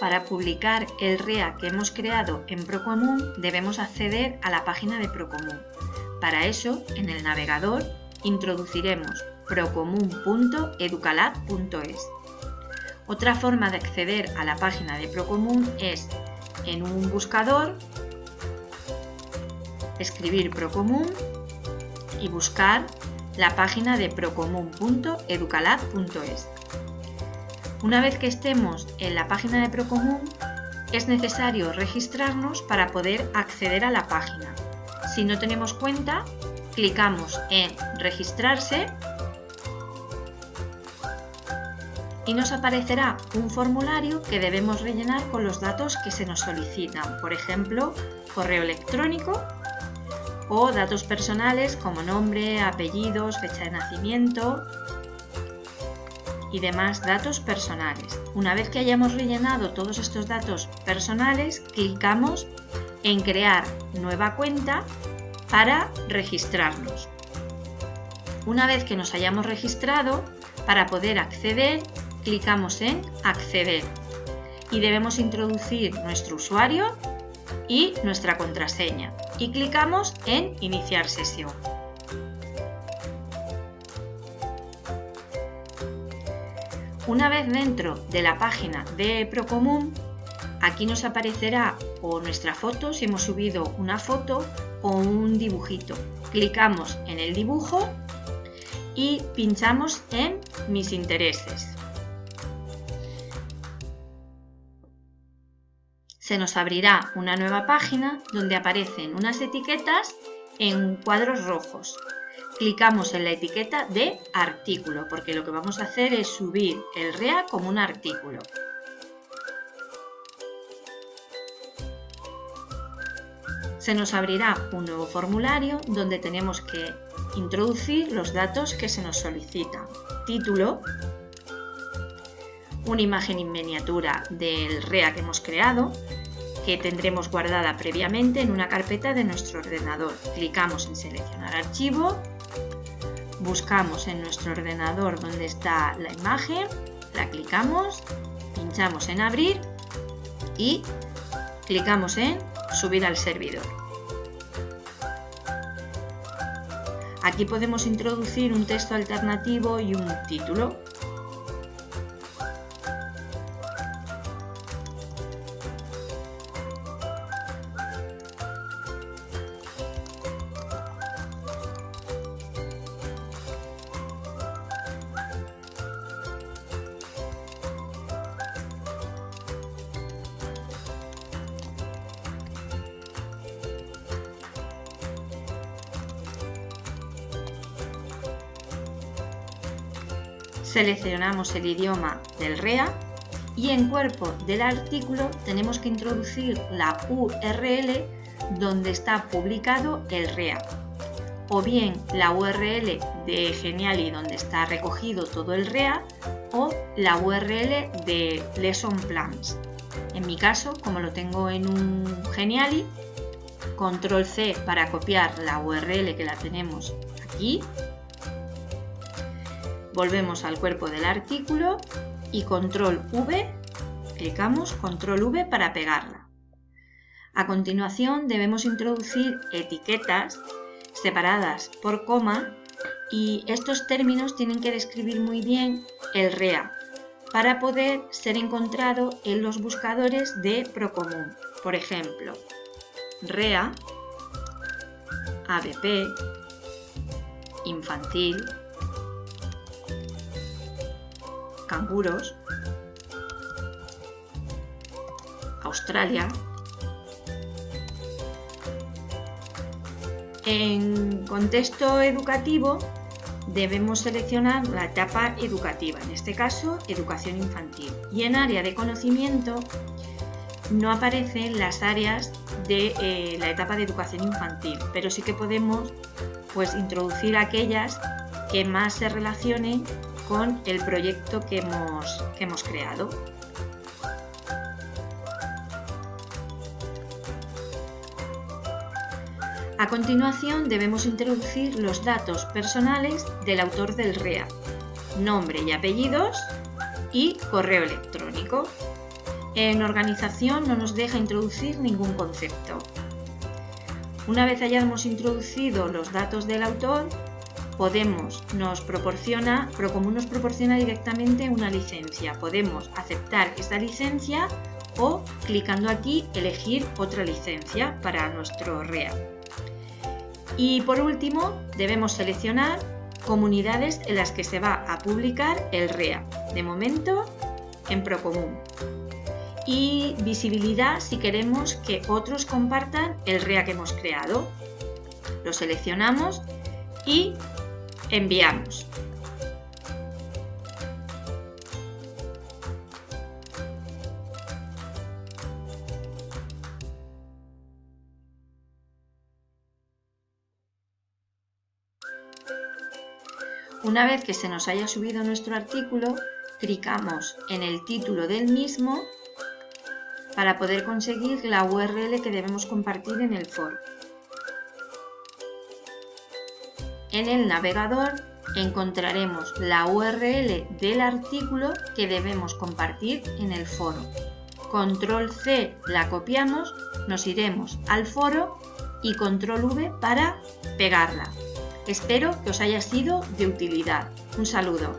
para publicar el REA que hemos creado en Procomún debemos acceder a la página de Procomún. Para eso, en el navegador, introduciremos procomún.educalab.es. Otra forma de acceder a la página de Procomún es en un buscador, escribir Procomún y buscar la página de procomún.educalab.es. Una vez que estemos en la página de Procomún, es necesario registrarnos para poder acceder a la página. Si no tenemos cuenta, clicamos en registrarse y nos aparecerá un formulario que debemos rellenar con los datos que se nos solicitan, por ejemplo, correo electrónico o datos personales como nombre, apellidos, fecha de nacimiento y demás datos personales. Una vez que hayamos rellenado todos estos datos personales, clicamos en crear nueva cuenta para registrarnos. Una vez que nos hayamos registrado, para poder acceder, clicamos en acceder y debemos introducir nuestro usuario y nuestra contraseña y clicamos en iniciar sesión. Una vez dentro de la página de Procomún, aquí nos aparecerá o nuestra foto, si hemos subido una foto o un dibujito. Clicamos en el dibujo y pinchamos en Mis intereses. Se nos abrirá una nueva página donde aparecen unas etiquetas en cuadros rojos clicamos en la etiqueta de artículo, porque lo que vamos a hacer es subir el REA como un artículo. Se nos abrirá un nuevo formulario donde tenemos que introducir los datos que se nos solicitan. Título, una imagen en miniatura del REA que hemos creado, que tendremos guardada previamente en una carpeta de nuestro ordenador. Clicamos en seleccionar archivo buscamos en nuestro ordenador donde está la imagen, la clicamos, pinchamos en abrir y clicamos en subir al servidor. Aquí podemos introducir un texto alternativo y un título. Seleccionamos el idioma del REA y en cuerpo del artículo tenemos que introducir la URL donde está publicado el REA o bien la URL de Geniali donde está recogido todo el REA o la URL de Lesson Plans. En mi caso, como lo tengo en un Geniali, control C para copiar la URL que la tenemos aquí Volvemos al cuerpo del artículo y control V, clicamos control V para pegarla. A continuación debemos introducir etiquetas separadas por coma y estos términos tienen que describir muy bien el REA para poder ser encontrado en los buscadores de Procomún. Por ejemplo, REA, ABP, infantil, Australia. En contexto educativo debemos seleccionar la etapa educativa, en este caso educación infantil. Y en área de conocimiento no aparecen las áreas de eh, la etapa de educación infantil, pero sí que podemos pues, introducir aquellas que más se relacionen con el proyecto que hemos, creado. A continuación debemos introducir los datos personales del autor del REA, nombre y apellidos y correo electrónico. en organización no nos deja introducir ningún concepto. Una vez hayamos introducido los datos del autor, podemos, nos proporciona, como nos proporciona directamente una licencia. Podemos aceptar esta licencia o clicando aquí elegir otra licencia para nuestro REA. Y por último debemos seleccionar comunidades en las que se va a publicar el REA. De momento en Procomún y visibilidad si queremos que otros compartan el REA que hemos creado. Lo seleccionamos y enviamos. Una vez que se nos haya subido nuestro artículo, clicamos en el título del mismo para poder conseguir la URL que debemos compartir en el foro. En el navegador encontraremos la URL del artículo que debemos compartir en el foro. Control C la copiamos, nos iremos al foro y Control V para pegarla. Espero que os haya sido de utilidad. Un saludo.